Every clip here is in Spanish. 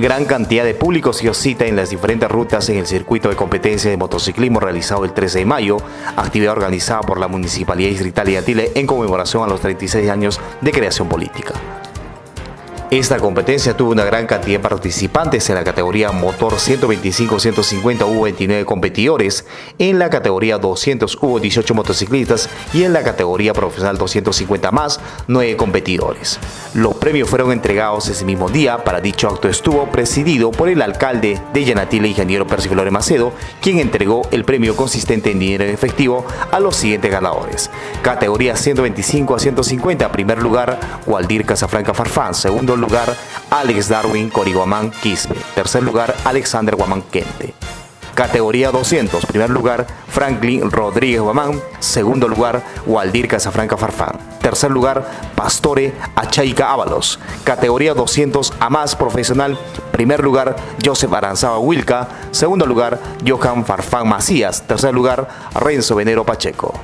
Gran cantidad de público se cita en las diferentes rutas en el circuito de competencia de motociclismo realizado el 13 de mayo, actividad organizada por la Municipalidad Distrital de Atile en conmemoración a los 36 años de creación política. Esta competencia tuvo una gran cantidad de participantes en la categoría motor 125-150 hubo 29 competidores, en la categoría 200 hubo 18 motociclistas y en la categoría profesional 250 más 9 competidores. Los premios fueron entregados ese mismo día, para dicho acto estuvo presidido por el alcalde de Yanatile, ingeniero Percy Flores Macedo, quien entregó el premio consistente en dinero en efectivo a los siguientes ganadores. Categoría 125 a 150, primer lugar, Waldir Casafranca Farfán, segundo lugar, Alex Darwin Coriguamán Quispe. Tercer lugar, Alexander Guamán Quente. Categoría 200, primer lugar, Franklin Rodríguez Guamán. Segundo lugar, Waldir Casafranca Farfán. Tercer lugar, Pastore Achaica Ábalos. Categoría 200 a más profesional. Primer lugar, Joseph Aranzaba Wilca. Segundo lugar, Johan Farfán Macías. Tercer lugar, Renzo Venero Pacheco.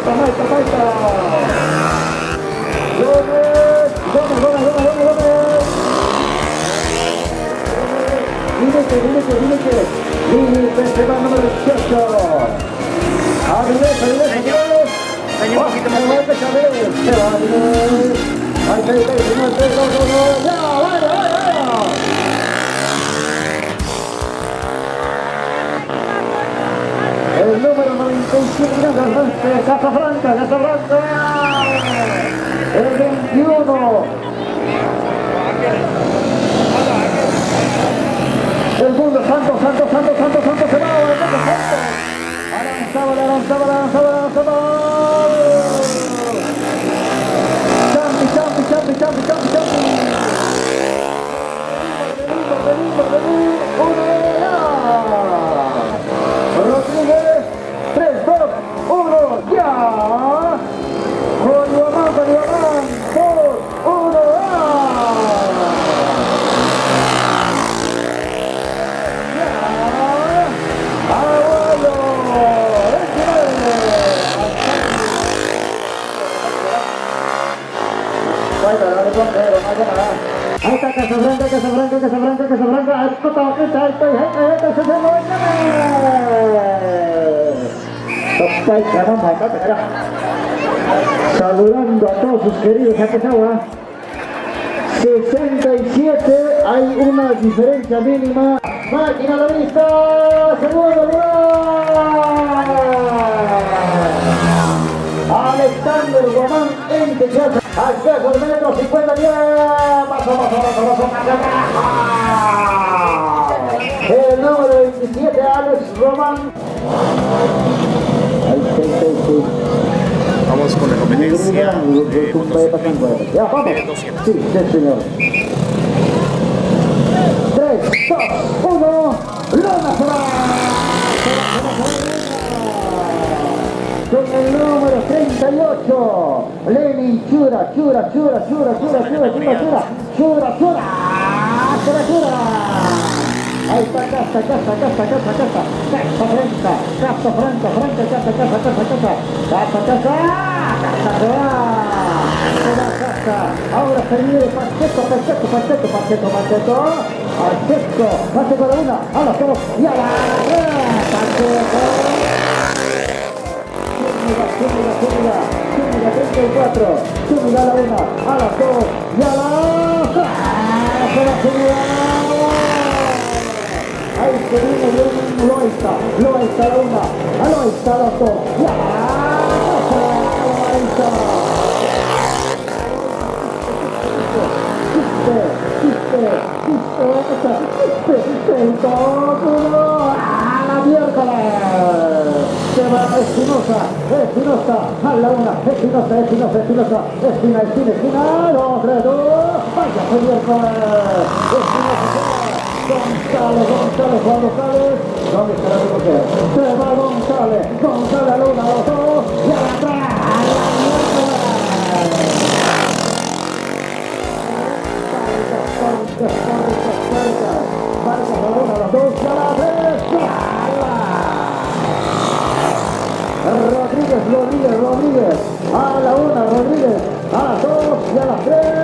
叩いた叩いた上めめめめめーーどいて。95 de Casablanca, Casablanca. El 21. El mundo santo, santo, santo, santo, santo, se va, mundo santo. Aranzaba, aranzaba, aranzaba, aranzaba. Champi, champi, champi, champi, champi, Saludando a todos sus queridos Aquesagua. 67, hay una diferencia mínima. Máquina la vista, segundo lugar. Alexander Guamán en Texas. Acceso al metro 50 10. Paso, paso, paso, paso, paso, paso. El número 27, Alex Román. Ahí está, ahí está, ahí está. Vamos con la competencia. Sí, señor. 3, 2, 1, Lona se va. Con el número 38, Lenin Chura, Chura, Chura, Chura, Chura, Chura, Chura, Chura, Chura, Chura, Chura, Chura. Ahí está Casa, Casa, Casa, Casa, Casa, Casa Franca, Casa Franca, Franca, Casa, Casa, Casa, Casa, Casa, Casa, Casa, Casa. Ahora se viene Pacheco, Pacheco, Pacheco, Pacheco, Pacheco, Pacheco, Pacheco de una, a los dos, y a la Pacheco. Zúñiga, Zúñiga, Zúñiga, Zúñiga 34, Zúñiga a la una, a las dos y a las... ¡Ah! ¡Se la Zúñiga! tenemos un, lo está, lo está la onda, lo está la to, ya, lo está. Se va Espinosa, Espinosa, a la una, Espinosa, Espinosa, Espinosa, Espina, Espina, Espina, dos, tres, dos, vaya, señor, Espinosa. González, González, Juan González, ¿dónde está la mujer? Se va González, González a la una, a los dos, y a atrás, a la Rodríguez, Rodríguez, Rodríguez, a la una, Rodríguez, a las dos y a las tres.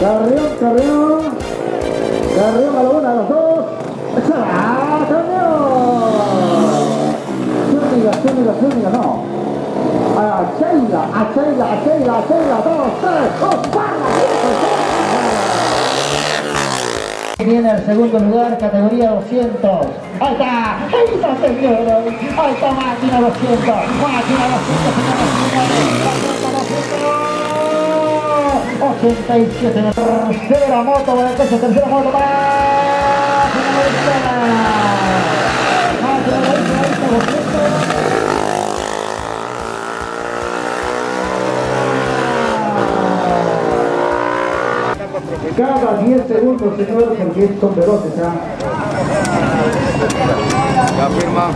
Carrión, Carrión, Carrión a la una, a las dos. ¡Ah, Carrión! Zúñiga, Zúñiga, Zúñiga, no. A Sheila, a Sheila, a Sheila, a Sheila, dos, tres, dos, para, Viene el segundo lugar, categoría 200. Ahí está, ahí está, señores. Ahí está máquina 200. Máquina 200, señoras y señores. 87 tercera moto, esa tercera moto para Máquina 200. Cada 10 segundos, señores, porque son veloces, ¿ah? Ya firma.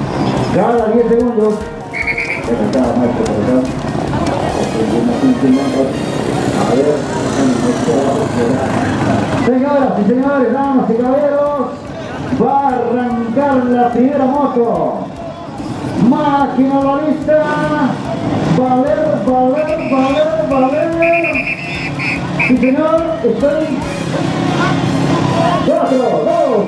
Cada 10 segundos. A. Señoras y señores, damas y caballeros, va a arrancar la primera moto. Máquina balista. Valer, valer, valer, valer. Sí, señor, estoy. Cuatro, dos,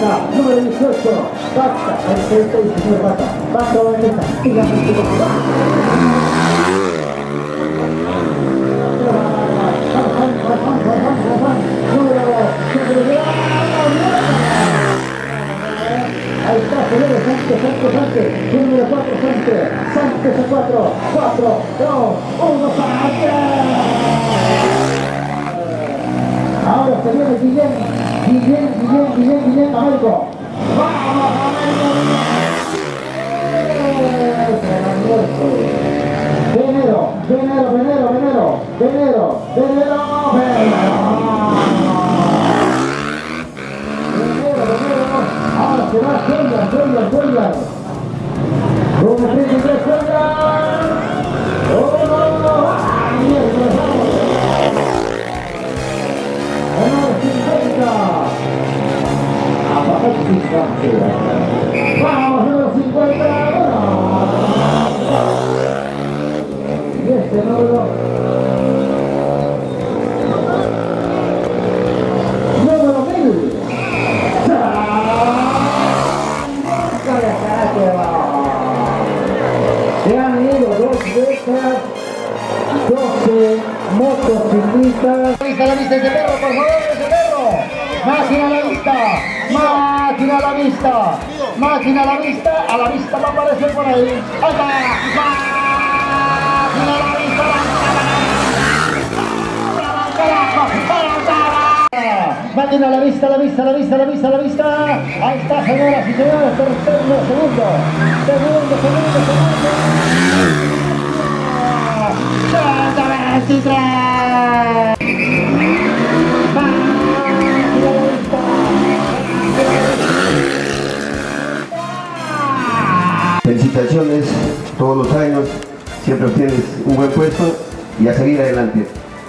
número 18, Vaca, el 36, Vaca, Vaca, Vanessa, dígame Ahí está, señores, Sánchez, Sánchez, Sánchez, número 4, Sánchez, Sánchez a 4, 4, 2, 1, Sánchez. Ahora se viene Guillén, Guillén, Guillén, Guillén, Guillén, Américo. ¡Vamos, Américo! Venero, Venero, Venero, Venero, Venero, Venero, Venero. La vista! ¡Máquina a la vista! A la vista va a aparecer por ahí. ¡Ahí! ¡Máquina a la vista! Máquina a la vista, a la vista, la vista, la vista, la vista. Ahí está, señoras y señores, tercero, segundo. Segundo, segundo, segundo. ¡Santa 23! Felicitaciones todos los años, siempre obtienes un buen puesto y a seguir adelante.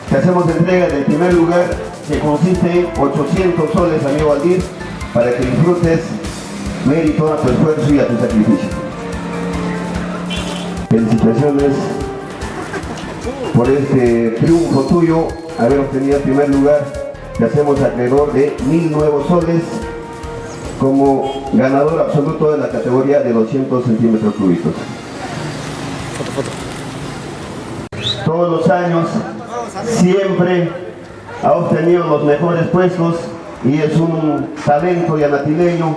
que hacemos entrega del primer lugar que consiste en 800 soles, amigo Aldir, para que disfrutes mérito a tu esfuerzo y a tu sacrificio. Felicitaciones por este triunfo tuyo, haber obtenido el primer lugar, te hacemos acreedor de mil nuevos soles como ganador absoluto de la categoría de 200 centímetros cúbicos. Todos los años siempre ha obtenido los mejores puestos y es un talento yanatileño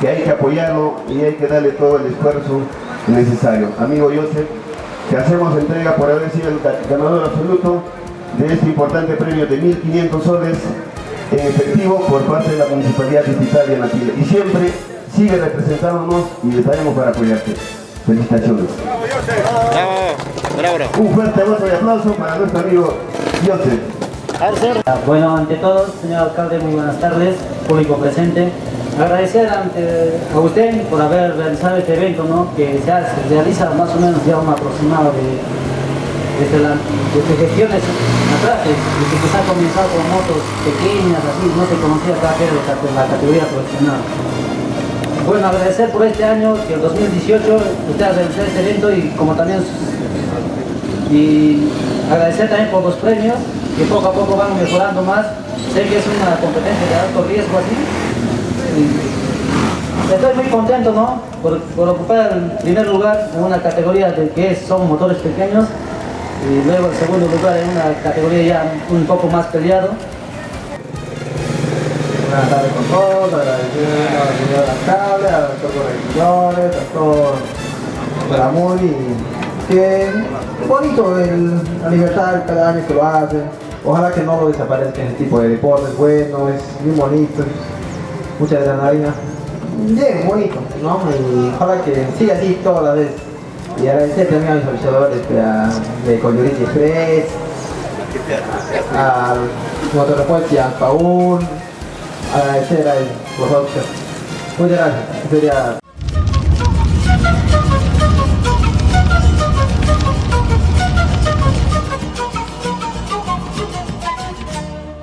que hay que apoyarlo y hay que darle todo el esfuerzo necesario. Amigo Joseph, te hacemos entrega por haber sido el ganador absoluto de este importante premio de 1.500 soles efectivo por parte de la Municipalidad Distrital de Yanatile. Y siempre sigue representándonos y estaremos para apoyarte. Felicitaciones. Un fuerte voto de aplauso para nuestro amigo Joseph. Bueno, ante todo, señor alcalde, muy buenas tardes, público presente. Agradecer ante, a usted por haber realizado este evento, ¿no? que se, hace, se realiza más o menos ya un aproximado de, desde, la, desde gestiones atrás, que se ha comenzado con motos pequeñas, así, no se conocía era la categoría profesional. Bueno, agradecer por este año, que el 2018 usted ha realizado este evento y como también y agradecer también por los premios que poco a poco van mejorando más. Sé que es una competencia de alto riesgo así, Estoy muy contento ¿no? por, por, ocupar el primer lugar en una categoría de que son motores pequeños y luego el segundo lugar en una categoría ya un poco más peleado. Buenas tardes con todos, agradecer a la señora alcalde, a todos los regidores, a todos la MUNI, que bonito el, la libertad cada año que lo hacen. Ojalá que no lo desaparezca ese tipo de deportes, bueno, es muy bonito mucha adrenalina. Bien, bonito, ¿no? Y ojalá que siga así toda la vez. Y agradecer también a mis avisadores de Coyoriti Express, al Motorrepuesto y al Paul, agradecer a los Muchas gracias. Sería